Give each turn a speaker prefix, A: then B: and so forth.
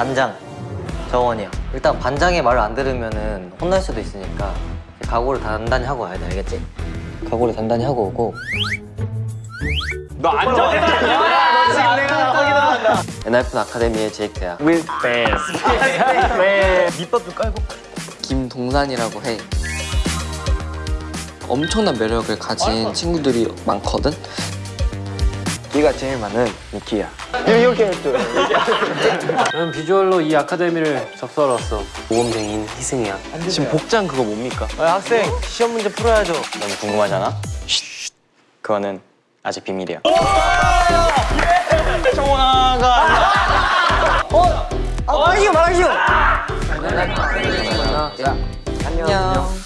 A: 반장 정원이야 일단 반장의 말을 안 들으면은 혼날 수도 있으니까 각오를 단단히 하고 와야 돼 알겠지? 각오를 단단히 하고 오고
B: 너 앉아. 야, 너 지금 내가 확인한다.
A: 엔하이픈 아카데미의 제이크야
B: With fans. 밑밥도 깔고.
C: 김동산이라고 해. 엄청난 매력을 가진 친구들이 많거든.
B: 네가 제일 많은 미키야.
D: 난 비주얼로 이 아카데미를 접수하러 모범생인 희승이야.
B: 지금 복장 그거 뭡니까? 학생 시험 문제 풀어야죠.
E: 너무 궁금하잖아? 쉿. 그거는 아직 비밀이야.
C: 안녕.